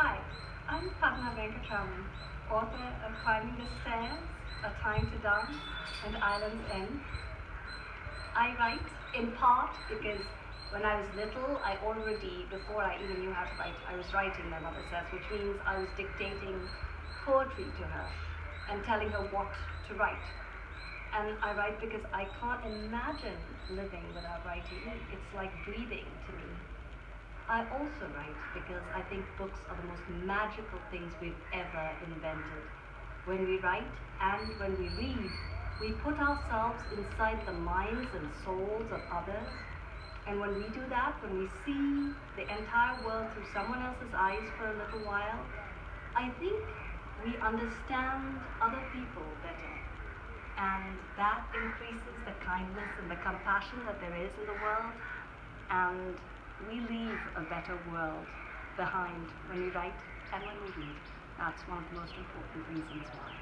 Hi, I'm Padma Venkatraman, author of Climbing the Stairs, A Time to Dance, and Island's End. I write in part because when I was little, I already, before I even knew how to write, I was writing, my mother says, which means I was dictating poetry to her and telling her what to write. And I write because I can't imagine living without writing. It's like breathing to me. I also write because I think books are the most magical things we've ever invented. When we write and when we read, we put ourselves inside the minds and souls of others. And when we do that, when we see the entire world through someone else's eyes for a little while, I think we understand other people better. And that increases the kindness and the compassion that there is in the world. And we leave a better world behind when we write and when we read. That's one of the most important reasons why.